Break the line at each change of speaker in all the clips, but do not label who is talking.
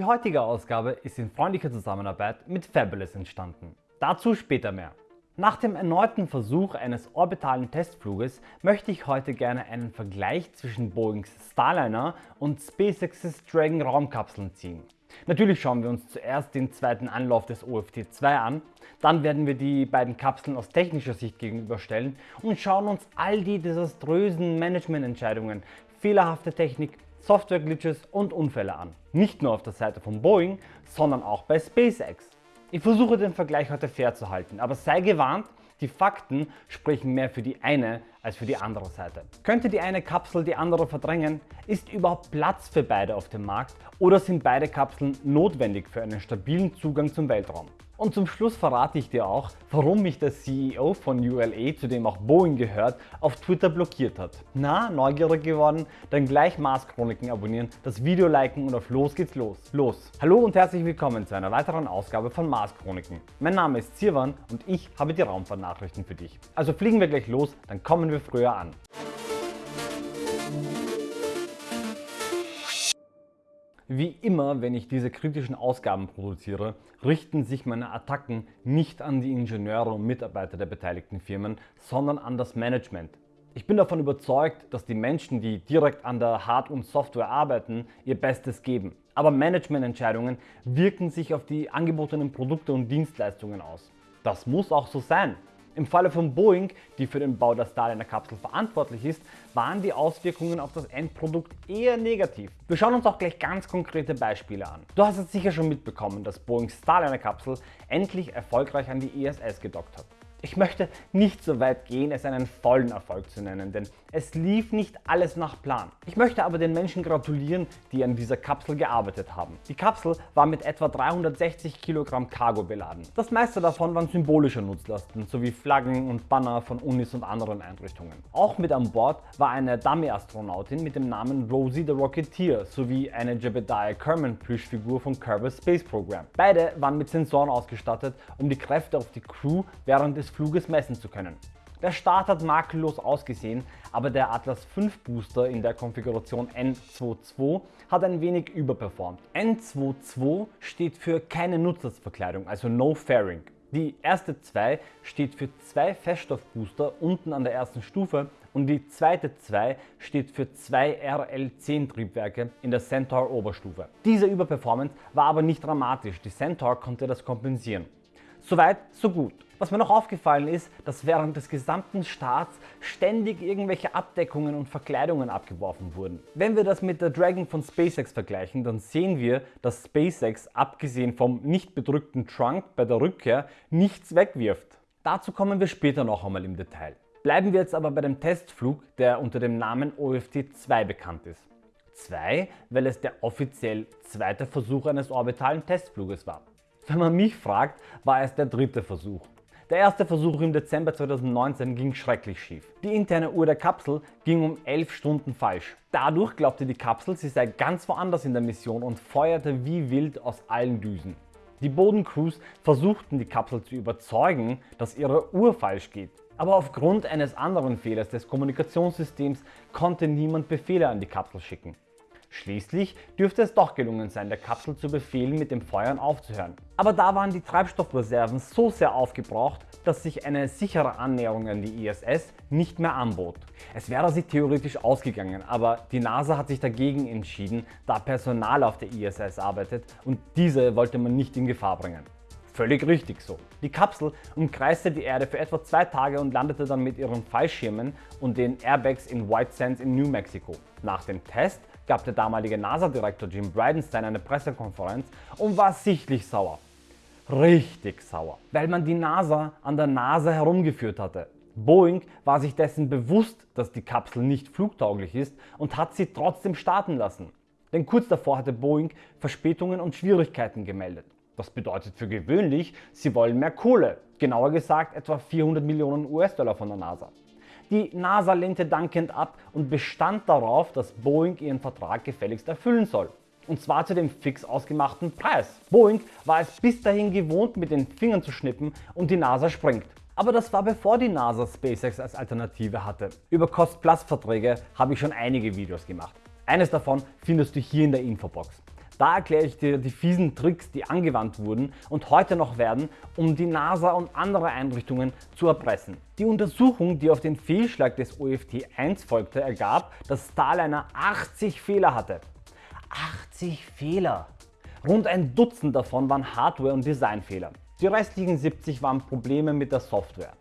Die heutige Ausgabe ist in freundlicher Zusammenarbeit mit Fabulous entstanden. Dazu später mehr. Nach dem erneuten Versuch eines orbitalen Testfluges möchte ich heute gerne einen Vergleich zwischen Boeings Starliner und SpaceX's Dragon Raumkapseln ziehen. Natürlich schauen wir uns zuerst den zweiten Anlauf des OFT-2 an, dann werden wir die beiden Kapseln aus technischer Sicht gegenüberstellen und schauen uns all die desaströsen Managemententscheidungen, fehlerhafte Technik, Software-Glitches und Unfälle an. Nicht nur auf der Seite von Boeing, sondern auch bei SpaceX. Ich versuche den Vergleich heute fair zu halten, aber sei gewarnt, die Fakten sprechen mehr für die eine als für die andere Seite. Könnte die eine Kapsel die andere verdrängen? Ist überhaupt Platz für beide auf dem Markt oder sind beide Kapseln notwendig für einen stabilen Zugang zum Weltraum? Und zum Schluss verrate ich dir auch, warum mich der CEO von ULA, zu dem auch Boeing gehört, auf Twitter blockiert hat. Na, neugierig geworden? Dann gleich Mars Chroniken abonnieren, das Video liken und auf los geht's los. Los! Hallo und herzlich willkommen zu einer weiteren Ausgabe von Mars Chroniken. Mein Name ist Zirwan und ich habe die Raumfahrtnachrichten für dich. Also fliegen wir gleich los, dann kommen wir früher an. Wie immer, wenn ich diese kritischen Ausgaben produziere, richten sich meine Attacken nicht an die Ingenieure und Mitarbeiter der beteiligten Firmen, sondern an das Management. Ich bin davon überzeugt, dass die Menschen, die direkt an der Hard- und Software arbeiten, ihr Bestes geben. Aber Managemententscheidungen wirken sich auf die angebotenen Produkte und Dienstleistungen aus. Das muss auch so sein. Im Falle von Boeing, die für den Bau der Starliner-Kapsel verantwortlich ist, waren die Auswirkungen auf das Endprodukt eher negativ. Wir schauen uns auch gleich ganz konkrete Beispiele an. Du hast es sicher schon mitbekommen, dass Boeings Starliner-Kapsel endlich erfolgreich an die ISS gedockt hat. Ich möchte nicht so weit gehen, es einen vollen Erfolg zu nennen, denn es lief nicht alles nach Plan. Ich möchte aber den Menschen gratulieren, die an dieser Kapsel gearbeitet haben. Die Kapsel war mit etwa 360 Kilogramm Cargo beladen. Das meiste davon waren symbolische Nutzlasten sowie Flaggen und Banner von Unis und anderen Einrichtungen. Auch mit an Bord war eine Dummy-Astronautin mit dem Namen Rosie the Rocketeer sowie eine Jebediah Kerman Plüschfigur von Kerbal Space Program. Beide waren mit Sensoren ausgestattet, um die Kräfte auf die Crew während des Fluges messen zu können. Der Start hat makellos ausgesehen, aber der Atlas V Booster in der Konfiguration N22 hat ein wenig überperformt. N22 steht für keine Nutzlastverkleidung, also No Fairing. Die erste 2 steht für zwei Feststoffbooster unten an der ersten Stufe und die zweite 2 steht für zwei RL10 Triebwerke in der Centaur Oberstufe. Diese Überperformance war aber nicht dramatisch, die Centaur konnte das kompensieren. Soweit, so gut. Was mir noch aufgefallen ist, dass während des gesamten Starts ständig irgendwelche Abdeckungen und Verkleidungen abgeworfen wurden. Wenn wir das mit der Dragon von SpaceX vergleichen, dann sehen wir, dass SpaceX abgesehen vom nicht bedrückten Trunk bei der Rückkehr nichts wegwirft. Dazu kommen wir später noch einmal im Detail. Bleiben wir jetzt aber bei dem Testflug, der unter dem Namen OFT-2 bekannt ist. 2, weil es der offiziell zweite Versuch eines orbitalen Testfluges war. Wenn man mich fragt, war es der dritte Versuch. Der erste Versuch im Dezember 2019 ging schrecklich schief. Die interne Uhr der Kapsel ging um 11 Stunden falsch. Dadurch glaubte die Kapsel, sie sei ganz woanders in der Mission und feuerte wie wild aus allen Düsen. Die Bodencrews versuchten die Kapsel zu überzeugen, dass ihre Uhr falsch geht. Aber aufgrund eines anderen Fehlers des Kommunikationssystems konnte niemand Befehle an die Kapsel schicken. Schließlich dürfte es doch gelungen sein, der Kapsel zu befehlen, mit dem Feuern aufzuhören. Aber da waren die Treibstoffreserven so sehr aufgebraucht, dass sich eine sichere Annäherung an die ISS nicht mehr anbot. Es wäre sich theoretisch ausgegangen, aber die NASA hat sich dagegen entschieden, da Personal auf der ISS arbeitet und diese wollte man nicht in Gefahr bringen. Völlig richtig so. Die Kapsel umkreiste die Erde für etwa zwei Tage und landete dann mit ihren Fallschirmen und den Airbags in White Sands in New Mexico. Nach dem Test gab der damalige NASA-Direktor Jim Bridenstine eine Pressekonferenz und war sichtlich sauer. Richtig sauer, weil man die NASA an der Nase herumgeführt hatte. Boeing war sich dessen bewusst, dass die Kapsel nicht flugtauglich ist und hat sie trotzdem starten lassen. Denn kurz davor hatte Boeing Verspätungen und Schwierigkeiten gemeldet. Das bedeutet für gewöhnlich, sie wollen mehr Kohle, genauer gesagt etwa 400 Millionen US-Dollar von der NASA. Die NASA lehnte dankend ab und bestand darauf, dass Boeing ihren Vertrag gefälligst erfüllen soll. Und zwar zu dem fix ausgemachten Preis. Boeing war es bis dahin gewohnt mit den Fingern zu schnippen und die NASA springt. Aber das war bevor die NASA SpaceX als Alternative hatte. Über Cost-Plus Verträge habe ich schon einige Videos gemacht. Eines davon findest du hier in der Infobox. Da erkläre ich dir die fiesen Tricks, die angewandt wurden und heute noch werden, um die NASA und andere Einrichtungen zu erpressen. Die Untersuchung, die auf den Fehlschlag des OFT-1 folgte, ergab, dass Starliner 80 Fehler hatte. 80 Fehler! Rund ein Dutzend davon waren Hardware- und Designfehler. Die restlichen 70 waren Probleme mit der Software.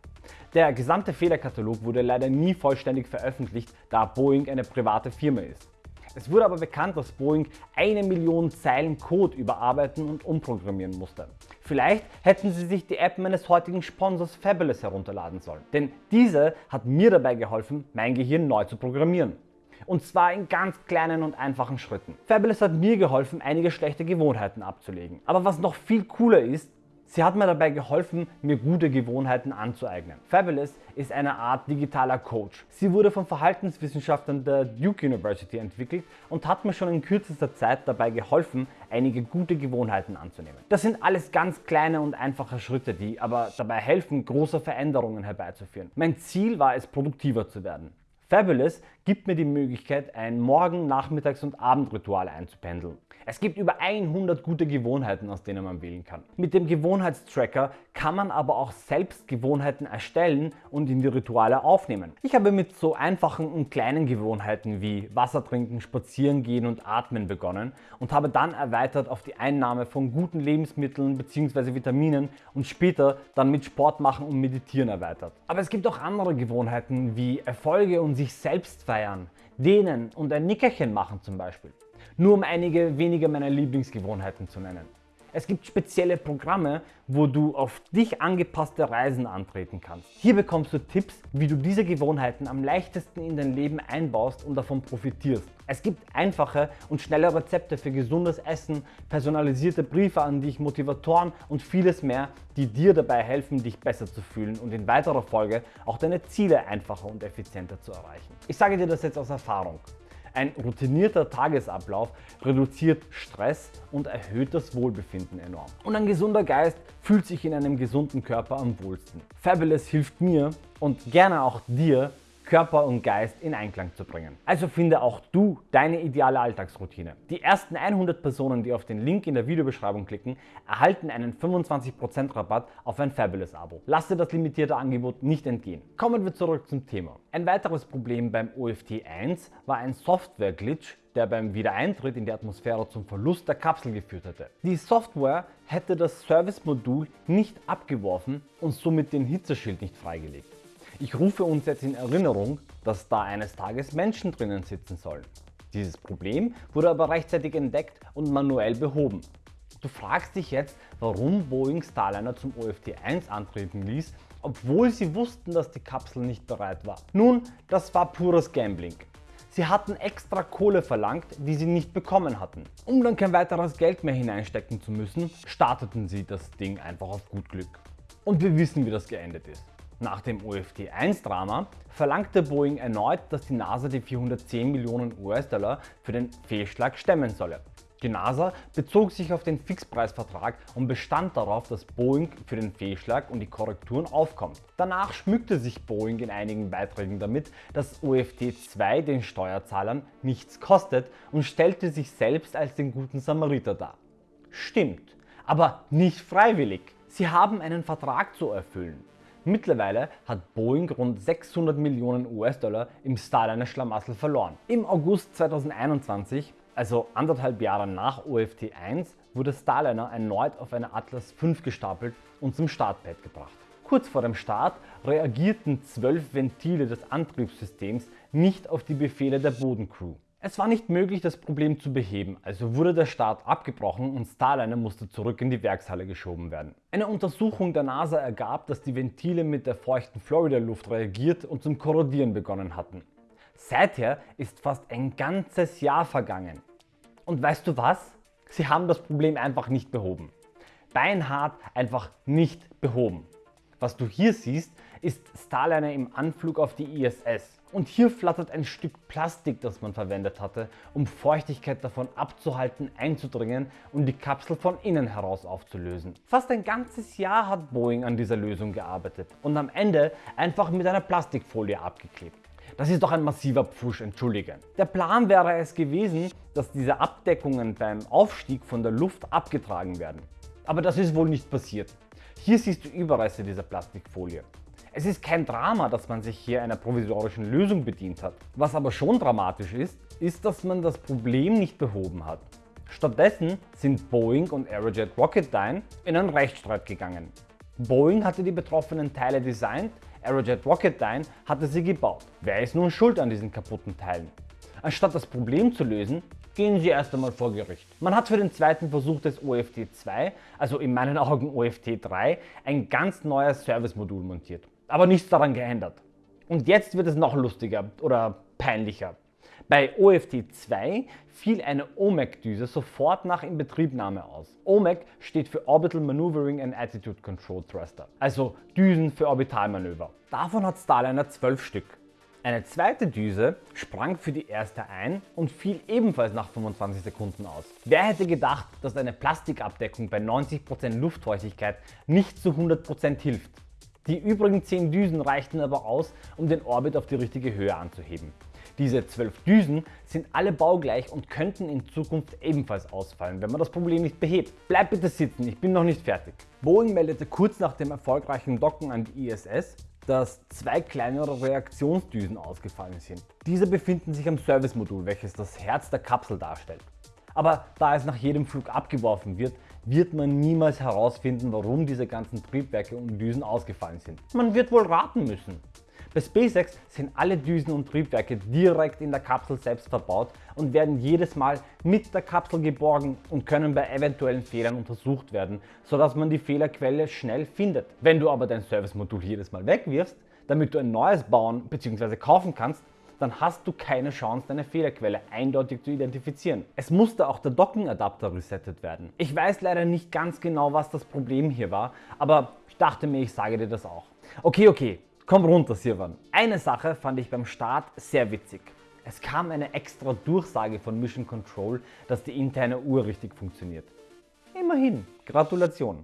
Der gesamte Fehlerkatalog wurde leider nie vollständig veröffentlicht, da Boeing eine private Firma ist. Es wurde aber bekannt, dass Boeing eine Million Zeilen Code überarbeiten und umprogrammieren musste. Vielleicht hätten Sie sich die App meines heutigen Sponsors Fabulous herunterladen sollen, denn diese hat mir dabei geholfen, mein Gehirn neu zu programmieren. Und zwar in ganz kleinen und einfachen Schritten. Fabulous hat mir geholfen, einige schlechte Gewohnheiten abzulegen. Aber was noch viel cooler ist, Sie hat mir dabei geholfen, mir gute Gewohnheiten anzueignen. Fabulous ist eine Art digitaler Coach. Sie wurde von Verhaltenswissenschaftlern der Duke University entwickelt und hat mir schon in kürzester Zeit dabei geholfen, einige gute Gewohnheiten anzunehmen. Das sind alles ganz kleine und einfache Schritte, die aber dabei helfen, große Veränderungen herbeizuführen. Mein Ziel war es, produktiver zu werden. Fabulous gibt mir die Möglichkeit, ein Morgen-, Nachmittags- und Abendritual einzupendeln. Es gibt über 100 gute Gewohnheiten, aus denen man wählen kann. Mit dem Gewohnheitstracker kann man aber auch selbst Gewohnheiten erstellen und in die Rituale aufnehmen. Ich habe mit so einfachen und kleinen Gewohnheiten wie Wasser trinken, spazieren gehen und atmen begonnen und habe dann erweitert auf die Einnahme von guten Lebensmitteln bzw. Vitaminen und später dann mit Sport machen und meditieren erweitert. Aber es gibt auch andere Gewohnheiten wie Erfolge und sich selbst feiern, dehnen und ein Nickerchen machen zum Beispiel. Nur um einige wenige meiner Lieblingsgewohnheiten zu nennen. Es gibt spezielle Programme, wo du auf dich angepasste Reisen antreten kannst. Hier bekommst du Tipps, wie du diese Gewohnheiten am leichtesten in dein Leben einbaust und davon profitierst. Es gibt einfache und schnelle Rezepte für gesundes Essen, personalisierte Briefe an dich, Motivatoren und vieles mehr, die dir dabei helfen, dich besser zu fühlen und in weiterer Folge auch deine Ziele einfacher und effizienter zu erreichen. Ich sage dir das jetzt aus Erfahrung. Ein routinierter Tagesablauf reduziert Stress und erhöht das Wohlbefinden enorm. Und ein gesunder Geist fühlt sich in einem gesunden Körper am wohlsten. Fabulous hilft mir und gerne auch dir, Körper und Geist in Einklang zu bringen. Also finde auch du deine ideale Alltagsroutine. Die ersten 100 Personen, die auf den Link in der Videobeschreibung klicken, erhalten einen 25% Rabatt auf ein Fabulous Abo. Lass dir das limitierte Angebot nicht entgehen. Kommen wir zurück zum Thema. Ein weiteres Problem beim OFT 1 war ein Software-Glitch, der beim Wiedereintritt in die Atmosphäre zum Verlust der Kapsel geführt hätte. Die Software hätte das Service-Modul nicht abgeworfen und somit den Hitzeschild nicht freigelegt. Ich rufe uns jetzt in Erinnerung, dass da eines Tages Menschen drinnen sitzen sollen. Dieses Problem wurde aber rechtzeitig entdeckt und manuell behoben. Du fragst dich jetzt, warum Boeing Starliner zum OFT-1 antreten ließ, obwohl sie wussten, dass die Kapsel nicht bereit war. Nun, das war pures Gambling. Sie hatten extra Kohle verlangt, die sie nicht bekommen hatten. Um dann kein weiteres Geld mehr hineinstecken zu müssen, starteten sie das Ding einfach auf gut Glück. Und wir wissen, wie das geendet ist. Nach dem OFT-1-Drama verlangte Boeing erneut, dass die NASA die 410 Millionen US-Dollar für den Fehlschlag stemmen solle. Die NASA bezog sich auf den Fixpreisvertrag und bestand darauf, dass Boeing für den Fehlschlag und die Korrekturen aufkommt. Danach schmückte sich Boeing in einigen Beiträgen damit, dass OFT 2 den Steuerzahlern nichts kostet und stellte sich selbst als den guten Samariter dar. Stimmt, aber nicht freiwillig. Sie haben einen Vertrag zu erfüllen. Mittlerweile hat Boeing rund 600 Millionen US-Dollar im Starliner Schlamassel verloren. Im August 2021, also anderthalb Jahre nach OFT 1, wurde Starliner erneut auf eine Atlas V gestapelt und zum Startpad gebracht. Kurz vor dem Start reagierten zwölf Ventile des Antriebssystems nicht auf die Befehle der Bodencrew. Es war nicht möglich, das Problem zu beheben, also wurde der Start abgebrochen und Starliner musste zurück in die Werkshalle geschoben werden. Eine Untersuchung der NASA ergab, dass die Ventile mit der feuchten Florida-Luft reagiert und zum Korrodieren begonnen hatten. Seither ist fast ein ganzes Jahr vergangen. Und weißt du was? Sie haben das Problem einfach nicht behoben. Beinhart einfach nicht behoben. Was du hier siehst, ist Starliner im Anflug auf die ISS. Und hier flattert ein Stück Plastik, das man verwendet hatte, um Feuchtigkeit davon abzuhalten, einzudringen und die Kapsel von innen heraus aufzulösen. Fast ein ganzes Jahr hat Boeing an dieser Lösung gearbeitet und am Ende einfach mit einer Plastikfolie abgeklebt. Das ist doch ein massiver Pfusch, entschuldige. Der Plan wäre es gewesen, dass diese Abdeckungen beim Aufstieg von der Luft abgetragen werden. Aber das ist wohl nicht passiert. Hier siehst du Überreste dieser Plastikfolie. Es ist kein Drama, dass man sich hier einer provisorischen Lösung bedient hat. Was aber schon dramatisch ist, ist, dass man das Problem nicht behoben hat. Stattdessen sind Boeing und Aerojet Rocketdyne in einen Rechtsstreit gegangen. Boeing hatte die betroffenen Teile designt, Aerojet Rocketdyne hatte sie gebaut. Wer ist nun schuld an diesen kaputten Teilen? Anstatt das Problem zu lösen, gehen sie erst einmal vor Gericht. Man hat für den zweiten Versuch des OFT 2, also in meinen Augen OFT 3, ein ganz neues Service-Modul montiert. Aber nichts daran geändert. Und jetzt wird es noch lustiger oder peinlicher. Bei OFT 2 fiel eine OMAC-Düse sofort nach Inbetriebnahme aus. OMAC steht für Orbital Maneuvering and Attitude Control Thruster, also Düsen für Orbitalmanöver. Davon hat Starliner 12 Stück. Eine zweite Düse sprang für die erste ein und fiel ebenfalls nach 25 Sekunden aus. Wer hätte gedacht, dass eine Plastikabdeckung bei 90% Luftfeuchtigkeit nicht zu 100% hilft? Die übrigen 10 Düsen reichten aber aus, um den Orbit auf die richtige Höhe anzuheben. Diese 12 Düsen sind alle baugleich und könnten in Zukunft ebenfalls ausfallen, wenn man das Problem nicht behebt. Bleib bitte sitzen, ich bin noch nicht fertig. Boeing meldete kurz nach dem erfolgreichen Docken an die ISS, dass zwei kleinere Reaktionsdüsen ausgefallen sind. Diese befinden sich am Servicemodul, welches das Herz der Kapsel darstellt. Aber da es nach jedem Flug abgeworfen wird, wird man niemals herausfinden, warum diese ganzen Triebwerke und Düsen ausgefallen sind. Man wird wohl raten müssen. Bei SpaceX sind alle Düsen und Triebwerke direkt in der Kapsel selbst verbaut und werden jedes Mal mit der Kapsel geborgen und können bei eventuellen Fehlern untersucht werden, sodass man die Fehlerquelle schnell findet. Wenn du aber dein Servicemodul jedes Mal wegwirfst, damit du ein neues bauen bzw. kaufen kannst, dann hast du keine Chance, deine Fehlerquelle eindeutig zu identifizieren. Es musste auch der Dockenadapter resettet werden. Ich weiß leider nicht ganz genau, was das Problem hier war, aber ich dachte mir, ich sage dir das auch. Okay, okay, Komm runter, Sirwan. Eine Sache fand ich beim Start sehr witzig. Es kam eine extra Durchsage von Mission Control, dass die interne Uhr richtig funktioniert. Immerhin, Gratulation.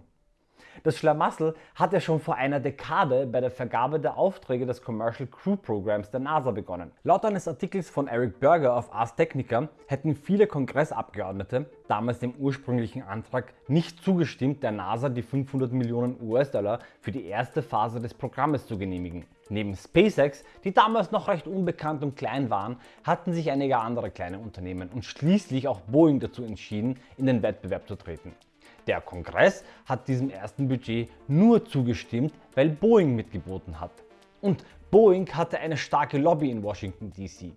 Das Schlamassel hat ja schon vor einer Dekade bei der Vergabe der Aufträge des Commercial Crew Programs der NASA begonnen. Laut eines Artikels von Eric Berger auf Ars Technica hätten viele Kongressabgeordnete damals dem ursprünglichen Antrag nicht zugestimmt, der NASA die 500 Millionen US-Dollar für die erste Phase des Programmes zu genehmigen. Neben SpaceX, die damals noch recht unbekannt und klein waren, hatten sich einige andere kleine Unternehmen und schließlich auch Boeing dazu entschieden, in den Wettbewerb zu treten. Der Kongress hat diesem ersten Budget nur zugestimmt, weil Boeing mitgeboten hat. Und Boeing hatte eine starke Lobby in Washington DC.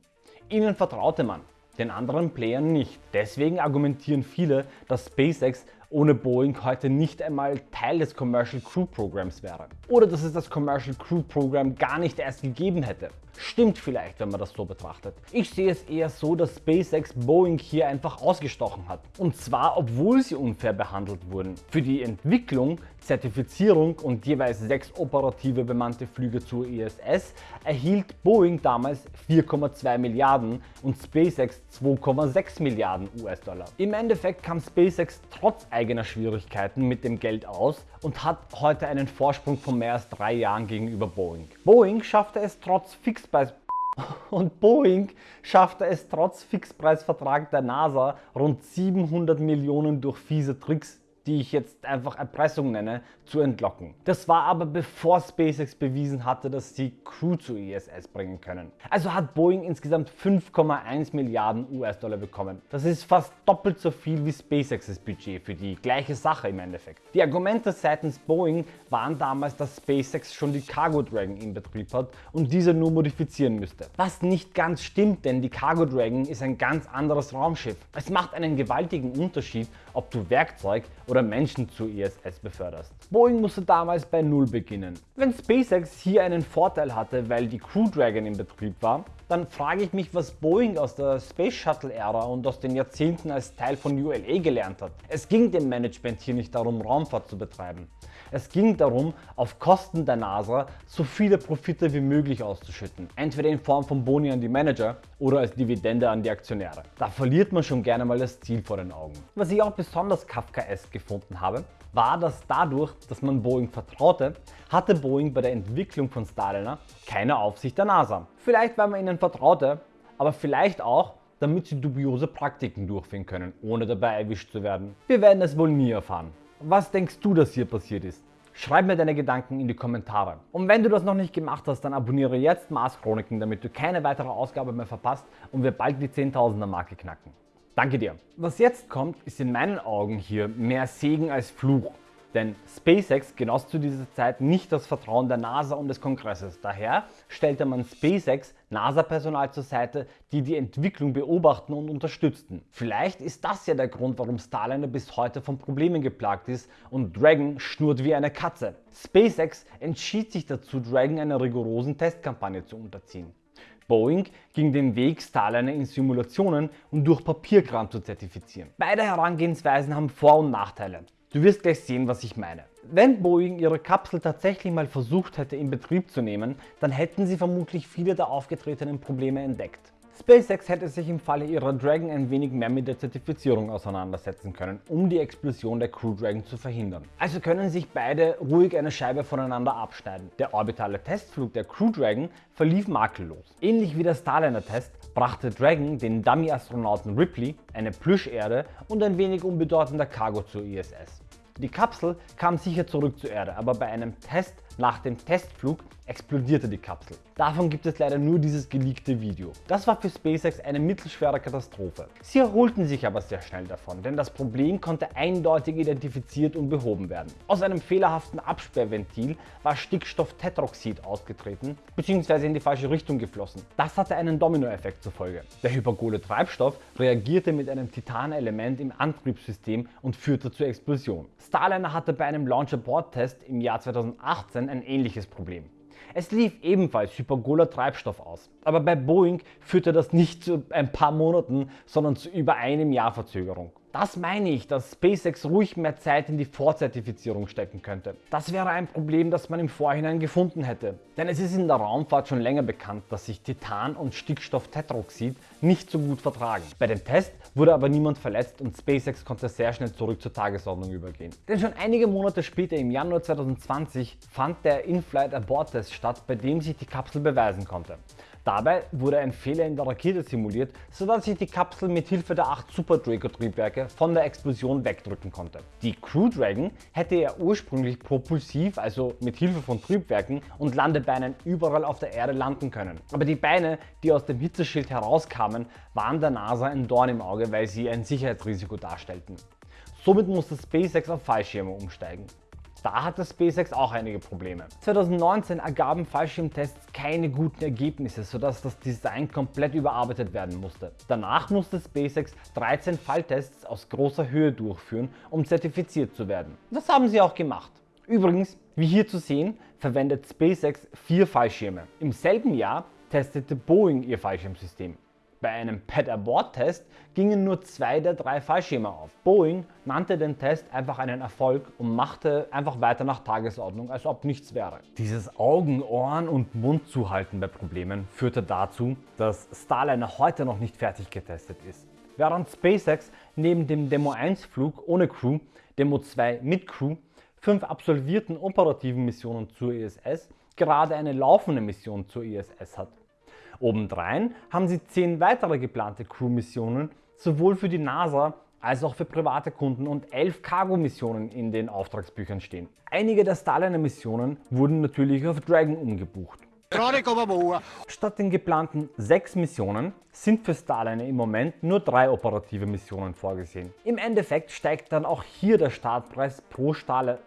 Ihnen vertraute man, den anderen Playern nicht. Deswegen argumentieren viele, dass SpaceX ohne Boeing heute nicht einmal Teil des Commercial Crew Programs wäre. Oder dass es das Commercial Crew Program gar nicht erst gegeben hätte. Stimmt vielleicht, wenn man das so betrachtet. Ich sehe es eher so, dass SpaceX Boeing hier einfach ausgestochen hat. Und zwar, obwohl sie unfair behandelt wurden. Für die Entwicklung, Zertifizierung und jeweils sechs operative bemannte Flüge zur ISS erhielt Boeing damals 4,2 Milliarden und SpaceX 2,6 Milliarden US-Dollar. Im Endeffekt kam SpaceX trotz eigener Schwierigkeiten mit dem Geld aus und hat heute einen Vorsprung von mehr als drei Jahren gegenüber Boeing. Boeing schaffte es trotz Fixpreis und Boeing schaffte es trotz Fixpreisvertrag der NASA rund 700 Millionen durch fiese Tricks die ich jetzt einfach Erpressung nenne, zu entlocken. Das war aber bevor SpaceX bewiesen hatte, dass sie Crew zur ISS bringen können. Also hat Boeing insgesamt 5,1 Milliarden US-Dollar bekommen. Das ist fast doppelt so viel wie SpaceXs Budget für die gleiche Sache im Endeffekt. Die Argumente seitens Boeing waren damals, dass SpaceX schon die Cargo Dragon in Betrieb hat und diese nur modifizieren müsste. Was nicht ganz stimmt, denn die Cargo Dragon ist ein ganz anderes Raumschiff. Es macht einen gewaltigen Unterschied, ob du Werkzeug oder Menschen zur ISS beförderst. Boeing musste damals bei Null beginnen. Wenn SpaceX hier einen Vorteil hatte, weil die Crew Dragon in Betrieb war, dann frage ich mich, was Boeing aus der Space Shuttle Ära und aus den Jahrzehnten als Teil von ULA gelernt hat. Es ging dem Management hier nicht darum, Raumfahrt zu betreiben. Es ging darum, auf Kosten der NASA so viele Profite wie möglich auszuschütten, entweder in Form von Boni an die Manager oder als Dividende an die Aktionäre. Da verliert man schon gerne mal das Ziel vor den Augen. Was ich auch besonders Kafkaesk gefunden habe, war, dass dadurch, dass man Boeing vertraute, hatte Boeing bei der Entwicklung von Starliner keine Aufsicht der NASA. Vielleicht weil man ihnen vertraute, aber vielleicht auch, damit sie dubiose Praktiken durchführen können, ohne dabei erwischt zu werden. Wir werden es wohl nie erfahren. Was denkst du, dass hier passiert ist? Schreib mir deine Gedanken in die Kommentare. Und wenn du das noch nicht gemacht hast, dann abonniere jetzt Mars Chroniken, damit du keine weitere Ausgabe mehr verpasst und wir bald die 10.000er Marke knacken. Danke dir. Was jetzt kommt, ist in meinen Augen hier mehr Segen als Fluch. Denn SpaceX genoss zu dieser Zeit nicht das Vertrauen der NASA und des Kongresses. Daher stellte man SpaceX NASA-Personal zur Seite, die die Entwicklung beobachten und unterstützten. Vielleicht ist das ja der Grund, warum Starliner bis heute von Problemen geplagt ist und Dragon schnurrt wie eine Katze. SpaceX entschied sich dazu, Dragon einer rigorosen Testkampagne zu unterziehen. Boeing ging den Weg, Starliner in Simulationen und durch Papierkram zu zertifizieren. Beide Herangehensweisen haben Vor- und Nachteile. Du wirst gleich sehen, was ich meine. Wenn Boeing ihre Kapsel tatsächlich mal versucht hätte in Betrieb zu nehmen, dann hätten sie vermutlich viele der aufgetretenen Probleme entdeckt. SpaceX hätte sich im Falle ihrer Dragon ein wenig mehr mit der Zertifizierung auseinandersetzen können, um die Explosion der Crew Dragon zu verhindern. Also können sich beide ruhig eine Scheibe voneinander abschneiden. Der orbitale Testflug der Crew Dragon verlief makellos. Ähnlich wie der Starliner-Test brachte Dragon den Dummy-Astronauten Ripley, eine Plüscherde und ein wenig unbedeutender Cargo zur ISS. Die Kapsel kam sicher zurück zur Erde, aber bei einem Test nach dem Testflug explodierte die Kapsel. Davon gibt es leider nur dieses geleakte Video. Das war für SpaceX eine mittelschwere Katastrophe. Sie erholten sich aber sehr schnell davon, denn das Problem konnte eindeutig identifiziert und behoben werden. Aus einem fehlerhaften Absperrventil war Stickstofftetroxid ausgetreten bzw. in die falsche Richtung geflossen. Das hatte einen Dominoeffekt zur Folge. Der hypergole Treibstoff reagierte mit einem Titanelement im Antriebssystem und führte zur Explosion. Starliner hatte bei einem Launch-Abort-Test im Jahr 2018 ein ähnliches Problem. Es lief ebenfalls hypergoler Treibstoff aus, aber bei Boeing führte das nicht zu ein paar Monaten, sondern zu über einem Jahr Verzögerung. Das meine ich, dass SpaceX ruhig mehr Zeit in die Vorzertifizierung stecken könnte. Das wäre ein Problem, das man im Vorhinein gefunden hätte. Denn es ist in der Raumfahrt schon länger bekannt, dass sich Titan und Stickstofftetroxid nicht so gut vertragen. Bei dem Test wurde aber niemand verletzt und SpaceX konnte sehr schnell zurück zur Tagesordnung übergehen. Denn schon einige Monate später im Januar 2020 fand der In-Flight Abort Test statt, bei dem sich die Kapsel beweisen konnte. Dabei wurde ein Fehler in der Rakete simuliert, sodass sich die Kapsel mit Hilfe der 8 Super Draco Triebwerke von der Explosion wegdrücken konnte. Die Crew Dragon hätte ja ursprünglich propulsiv, also mit Hilfe von Triebwerken und Landebeinen überall auf der Erde landen können. Aber die Beine, die aus dem Hitzeschild herauskamen, waren der NASA ein Dorn im Auge, weil sie ein Sicherheitsrisiko darstellten. Somit musste SpaceX auf Fallschirme umsteigen. Da hatte SpaceX auch einige Probleme. 2019 ergaben Fallschirmtests keine guten Ergebnisse, sodass das Design komplett überarbeitet werden musste. Danach musste SpaceX 13 Falltests aus großer Höhe durchführen, um zertifiziert zu werden. Das haben sie auch gemacht. Übrigens, wie hier zu sehen, verwendet SpaceX vier Fallschirme. Im selben Jahr testete Boeing ihr Fallschirmsystem. Bei einem Pad-Abort-Test gingen nur zwei der drei Fallschirme auf. Boeing nannte den Test einfach einen Erfolg und machte einfach weiter nach Tagesordnung, als ob nichts wäre. Dieses Augen, Ohren und Mund zuhalten bei Problemen führte dazu, dass Starliner heute noch nicht fertig getestet ist. Während SpaceX neben dem Demo 1 Flug ohne Crew, Demo 2 mit Crew, fünf absolvierten operativen Missionen zur ISS gerade eine laufende Mission zur ISS hat. Obendrein haben sie 10 weitere geplante Crew-Missionen sowohl für die NASA als auch für private Kunden und 11 Cargo-Missionen in den Auftragsbüchern stehen. Einige der Starliner-Missionen wurden natürlich auf Dragon umgebucht. Statt den geplanten 6 Missionen sind für Starliner im Moment nur 3 operative Missionen vorgesehen. Im Endeffekt steigt dann auch hier der Startpreis pro Starliner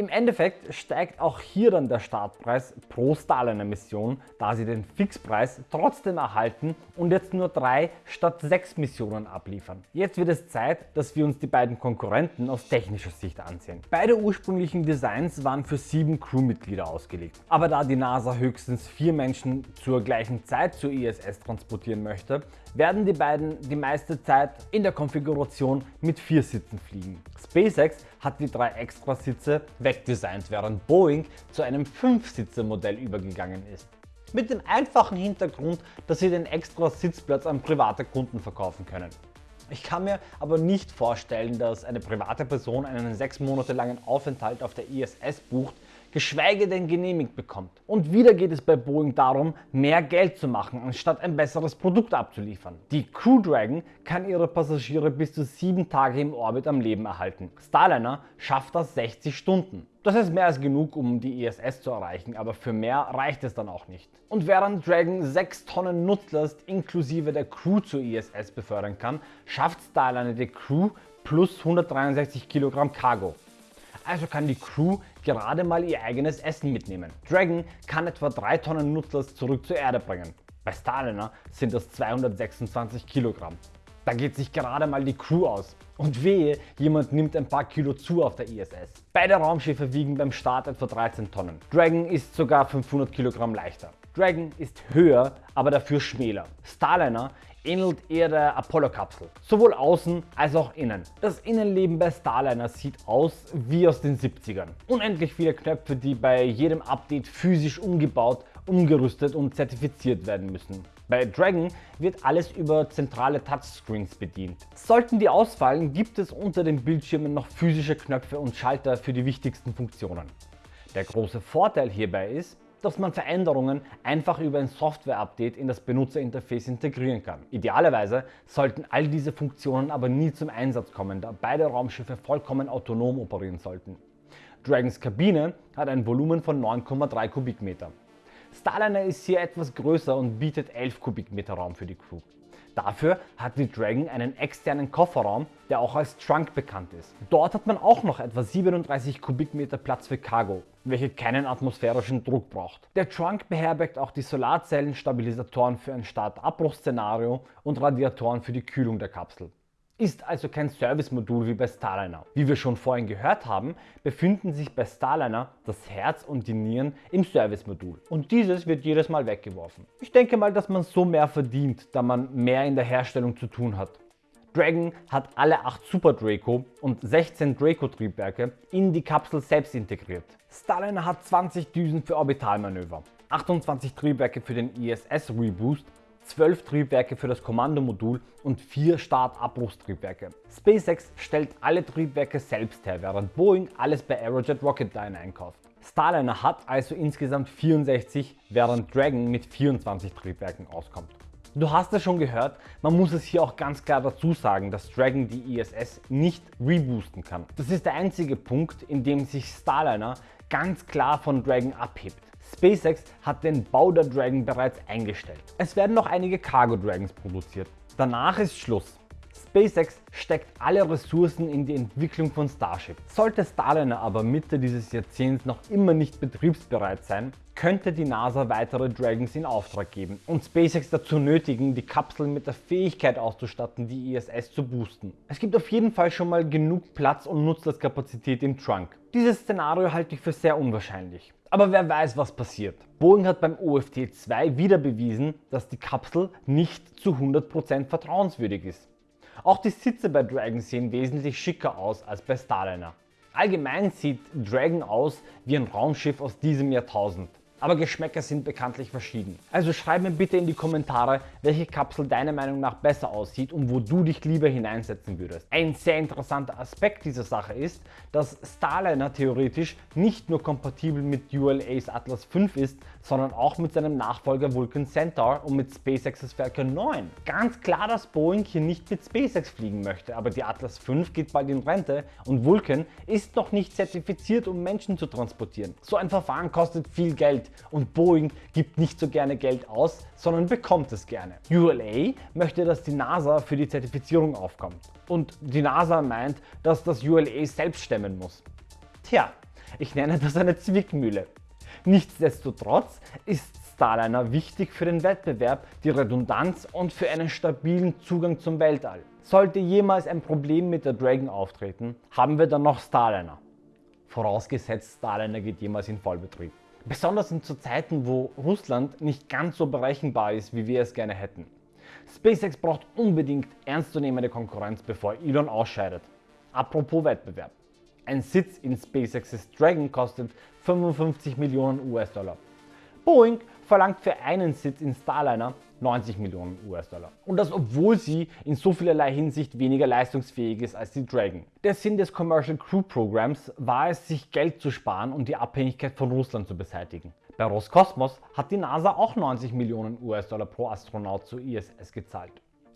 Im Endeffekt steigt auch hier dann der Startpreis pro Starliner-Mission, da sie den Fixpreis trotzdem erhalten und jetzt nur drei statt sechs Missionen abliefern. Jetzt wird es Zeit, dass wir uns die beiden Konkurrenten aus technischer Sicht ansehen. Beide ursprünglichen Designs waren für sieben Crewmitglieder ausgelegt. Aber da die NASA höchstens vier Menschen zur gleichen Zeit zur ISS transportieren möchte, werden die beiden die meiste Zeit in der Konfiguration mit vier Sitzen fliegen. SpaceX hat die drei Extrasitze wegdesignt, während Boeing zu einem 5-Sitzer-Modell übergegangen ist. Mit dem einfachen Hintergrund, dass sie den extra Sitzplatz an private Kunden verkaufen können. Ich kann mir aber nicht vorstellen, dass eine private Person einen sechs Monate langen Aufenthalt auf der ISS bucht, geschweige denn genehmigt bekommt. Und wieder geht es bei Boeing darum, mehr Geld zu machen, anstatt ein besseres Produkt abzuliefern. Die Crew Dragon kann ihre Passagiere bis zu sieben Tage im Orbit am Leben erhalten. Starliner schafft das 60 Stunden. Das ist mehr als genug, um die ISS zu erreichen, aber für mehr reicht es dann auch nicht. Und während Dragon 6 Tonnen Nutzlast inklusive der Crew zur ISS befördern kann, schafft Starliner die Crew plus 163 Kilogramm Cargo. Also kann die Crew gerade mal ihr eigenes Essen mitnehmen. Dragon kann etwa 3 Tonnen Nutzlast zurück zur Erde bringen. Bei Starliner sind das 226 Kilogramm. Da geht sich gerade mal die Crew aus. Und wehe, jemand nimmt ein paar Kilo zu auf der ISS. Beide Raumschiffe wiegen beim Start etwa 13 Tonnen. Dragon ist sogar 500 Kilogramm leichter. Dragon ist höher, aber dafür schmäler. Starliner ähnelt eher der Apollo-Kapsel, sowohl außen als auch innen. Das Innenleben bei Starliner sieht aus wie aus den 70ern. Unendlich viele Knöpfe, die bei jedem Update physisch umgebaut, umgerüstet und zertifiziert werden müssen. Bei Dragon wird alles über zentrale Touchscreens bedient. Sollten die ausfallen, gibt es unter den Bildschirmen noch physische Knöpfe und Schalter für die wichtigsten Funktionen. Der große Vorteil hierbei ist, dass man Veränderungen einfach über ein Software-Update in das Benutzerinterface integrieren kann. Idealerweise sollten all diese Funktionen aber nie zum Einsatz kommen, da beide Raumschiffe vollkommen autonom operieren sollten. Dragons Kabine hat ein Volumen von 9,3 Kubikmeter. Starliner ist hier etwas größer und bietet 11 Kubikmeter Raum für die Crew. Dafür hat die Dragon einen externen Kofferraum, der auch als Trunk bekannt ist. Dort hat man auch noch etwa 37 Kubikmeter Platz für Cargo, welche keinen atmosphärischen Druck braucht. Der Trunk beherbergt auch die Solarzellen-Stabilisatoren für ein Start-Abbruchszenario und Radiatoren für die Kühlung der Kapsel ist also kein Service-Modul wie bei Starliner. Wie wir schon vorhin gehört haben, befinden sich bei Starliner das Herz und die Nieren im Service-Modul und dieses wird jedes Mal weggeworfen. Ich denke mal, dass man so mehr verdient, da man mehr in der Herstellung zu tun hat. Dragon hat alle 8 Super Draco und 16 Draco Triebwerke in die Kapsel selbst integriert. Starliner hat 20 Düsen für Orbitalmanöver, 28 Triebwerke für den ISS Reboost 12 Triebwerke für das Kommandomodul und 4 Start-Abbruchstriebwerke. SpaceX stellt alle Triebwerke selbst her, während Boeing alles bei Aerojet Rocketdyne einkauft. Starliner hat also insgesamt 64, während Dragon mit 24 Triebwerken auskommt. Du hast es schon gehört, man muss es hier auch ganz klar dazu sagen, dass Dragon die ISS nicht reboosten kann. Das ist der einzige Punkt, in dem sich Starliner ganz klar von Dragon abhebt. SpaceX hat den Bau der Dragon bereits eingestellt. Es werden noch einige Cargo Dragons produziert. Danach ist Schluss. SpaceX steckt alle Ressourcen in die Entwicklung von Starship. Sollte Starliner aber Mitte dieses Jahrzehnts noch immer nicht betriebsbereit sein, könnte die NASA weitere Dragons in Auftrag geben und SpaceX dazu nötigen, die Kapsel mit der Fähigkeit auszustatten, die ISS zu boosten. Es gibt auf jeden Fall schon mal genug Platz und Nutzlastkapazität im Trunk. Dieses Szenario halte ich für sehr unwahrscheinlich. Aber wer weiß, was passiert. Boeing hat beim OFT-2 wieder bewiesen, dass die Kapsel nicht zu 100% vertrauenswürdig ist. Auch die Sitze bei Dragon sehen wesentlich schicker aus als bei Starliner. Allgemein sieht Dragon aus wie ein Raumschiff aus diesem Jahrtausend aber Geschmäcker sind bekanntlich verschieden. Also schreib mir bitte in die Kommentare, welche Kapsel deiner Meinung nach besser aussieht und wo du dich lieber hineinsetzen würdest. Ein sehr interessanter Aspekt dieser Sache ist, dass Starliner theoretisch nicht nur kompatibel mit ULA's Atlas V ist, sondern auch mit seinem Nachfolger Vulcan Centaur und mit SpaceX's Falcon 9. Ganz klar, dass Boeing hier nicht mit SpaceX fliegen möchte, aber die Atlas V geht bald in Rente und Vulcan ist noch nicht zertifiziert, um Menschen zu transportieren. So ein Verfahren kostet viel Geld und Boeing gibt nicht so gerne Geld aus, sondern bekommt es gerne. ULA möchte, dass die NASA für die Zertifizierung aufkommt und die NASA meint, dass das ULA selbst stemmen muss. Tja, Ich nenne das eine Zwickmühle. Nichtsdestotrotz ist Starliner wichtig für den Wettbewerb, die Redundanz und für einen stabilen Zugang zum Weltall. Sollte jemals ein Problem mit der Dragon auftreten, haben wir dann noch Starliner. Vorausgesetzt Starliner geht jemals in Vollbetrieb. Besonders in zu Zeiten, wo Russland nicht ganz so berechenbar ist, wie wir es gerne hätten. SpaceX braucht unbedingt ernstzunehmende Konkurrenz, bevor Elon ausscheidet. Apropos Wettbewerb. Ein Sitz in SpaceX's Dragon kostet 55 Millionen US-Dollar. Boeing verlangt für einen Sitz in Starliner 90 Millionen US-Dollar. Und das obwohl sie in so vielerlei Hinsicht weniger leistungsfähig ist als die Dragon. Der Sinn des Commercial Crew Programs war es, sich Geld zu sparen und die Abhängigkeit von Russland zu beseitigen. Bei Roskosmos hat die NASA auch 90 Millionen US-Dollar pro Astronaut zur ISS gezahlt.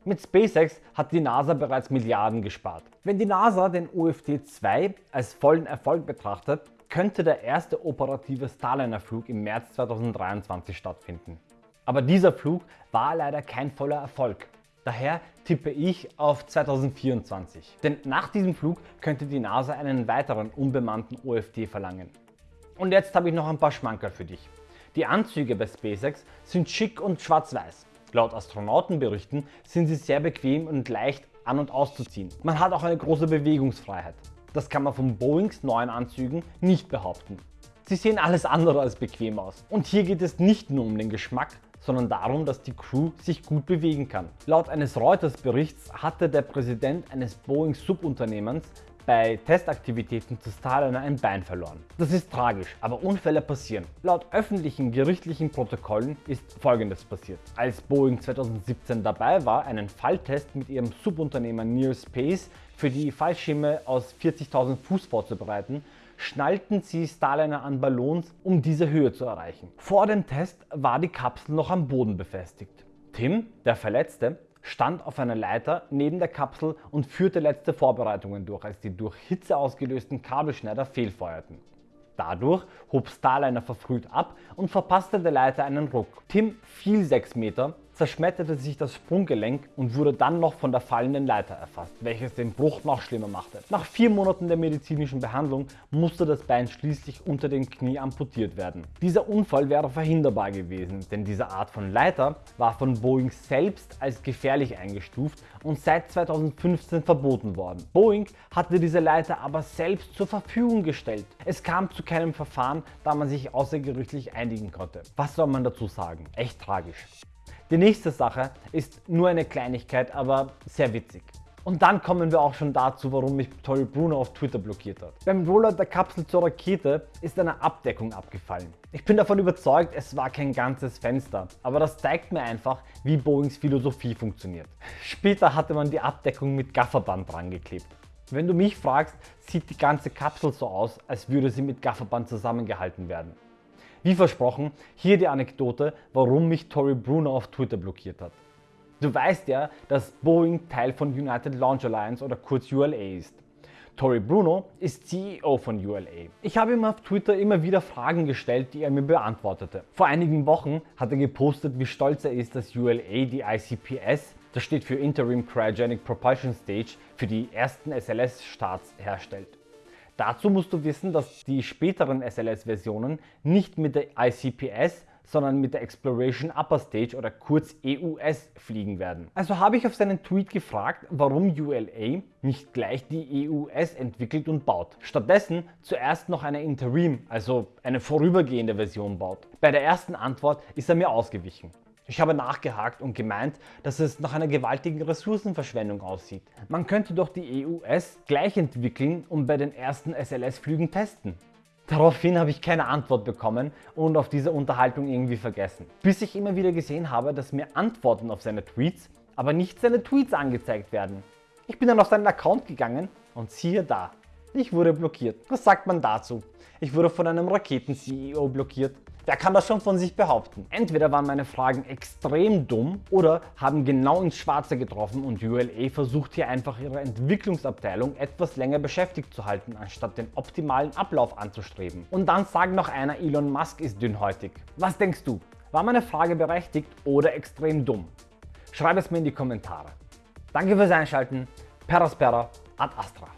Mit SpaceX hat die NASA bereits Milliarden gespart. Wenn die NASA den OFT-2 als vollen Erfolg betrachtet, könnte der erste operative Starliner-Flug im März 2023 stattfinden. Aber dieser Flug war leider kein voller Erfolg. Daher tippe ich auf 2024. Denn nach diesem Flug könnte die NASA einen weiteren unbemannten OFT verlangen. Und jetzt habe ich noch ein paar Schmankerl für dich. Die Anzüge bei SpaceX sind schick und schwarz-weiß. Laut Astronautenberichten sind sie sehr bequem und leicht an- und auszuziehen. Man hat auch eine große Bewegungsfreiheit. Das kann man von Boeings neuen Anzügen nicht behaupten. Sie sehen alles andere als bequem aus. Und hier geht es nicht nur um den Geschmack, sondern darum, dass die Crew sich gut bewegen kann. Laut eines Reuters Berichts hatte der Präsident eines Boeing Subunternehmens bei Testaktivitäten zu Starliner ein Bein verloren. Das ist tragisch, aber Unfälle passieren. Laut öffentlichen gerichtlichen Protokollen ist folgendes passiert. Als Boeing 2017 dabei war, einen Falltest mit ihrem Subunternehmer Near Space für die Fallschirme aus 40.000 Fuß vorzubereiten, schnallten sie Starliner an Ballons, um diese Höhe zu erreichen. Vor dem Test war die Kapsel noch am Boden befestigt. Tim, der Verletzte, stand auf einer Leiter neben der Kapsel und führte letzte Vorbereitungen durch, als die durch Hitze ausgelösten Kabelschneider fehlfeuerten. Dadurch hob Starliner verfrüht ab und verpasste der Leiter einen Ruck. Tim fiel 6 Meter zerschmetterte sich das Sprunggelenk und wurde dann noch von der fallenden Leiter erfasst, welches den Bruch noch schlimmer machte. Nach vier Monaten der medizinischen Behandlung musste das Bein schließlich unter dem Knie amputiert werden. Dieser Unfall wäre verhinderbar gewesen, denn diese Art von Leiter war von Boeing selbst als gefährlich eingestuft und seit 2015 verboten worden. Boeing hatte diese Leiter aber selbst zur Verfügung gestellt. Es kam zu keinem Verfahren, da man sich außergerichtlich einigen konnte. Was soll man dazu sagen? Echt tragisch. Die nächste Sache ist nur eine Kleinigkeit, aber sehr witzig. Und dann kommen wir auch schon dazu, warum mich Tori Bruno auf Twitter blockiert hat. Beim Rollout der Kapsel zur Rakete ist eine Abdeckung abgefallen. Ich bin davon überzeugt, es war kein ganzes Fenster, aber das zeigt mir einfach, wie Boeings Philosophie funktioniert. Später hatte man die Abdeckung mit Gafferband dran geklebt. Wenn du mich fragst, sieht die ganze Kapsel so aus, als würde sie mit Gafferband zusammengehalten werden. Wie versprochen, hier die Anekdote, warum mich Tori Bruno auf Twitter blockiert hat. Du weißt ja, dass Boeing Teil von United Launch Alliance oder kurz ULA ist. Tori Bruno ist CEO von ULA. Ich habe ihm auf Twitter immer wieder Fragen gestellt, die er mir beantwortete. Vor einigen Wochen hat er gepostet, wie stolz er ist, dass ULA die ICPS, das steht für Interim Cryogenic Propulsion Stage, für die ersten SLS-Starts herstellt. Dazu musst du wissen, dass die späteren SLS-Versionen nicht mit der ICPS, sondern mit der Exploration Upper Stage oder kurz EUS fliegen werden. Also habe ich auf seinen Tweet gefragt, warum ULA nicht gleich die EUS entwickelt und baut. Stattdessen zuerst noch eine Interim, also eine vorübergehende Version baut. Bei der ersten Antwort ist er mir ausgewichen. Ich habe nachgehakt und gemeint, dass es nach einer gewaltigen Ressourcenverschwendung aussieht. Man könnte doch die EUS gleich entwickeln und bei den ersten SLS-Flügen testen. Daraufhin habe ich keine Antwort bekommen und auf diese Unterhaltung irgendwie vergessen. Bis ich immer wieder gesehen habe, dass mir Antworten auf seine Tweets, aber nicht seine Tweets angezeigt werden. Ich bin dann auf seinen Account gegangen und siehe da, ich wurde blockiert. Was sagt man dazu? Ich wurde von einem Raketen-CEO blockiert. Wer kann das schon von sich behaupten? Entweder waren meine Fragen extrem dumm oder haben genau ins Schwarze getroffen und ULA versucht hier einfach ihre Entwicklungsabteilung etwas länger beschäftigt zu halten, anstatt den optimalen Ablauf anzustreben. Und dann sagt noch einer, Elon Musk ist dünnhäutig. Was denkst du? War meine Frage berechtigt oder extrem dumm? Schreib es mir in die Kommentare. Danke fürs Einschalten. Peraspera ad Astra.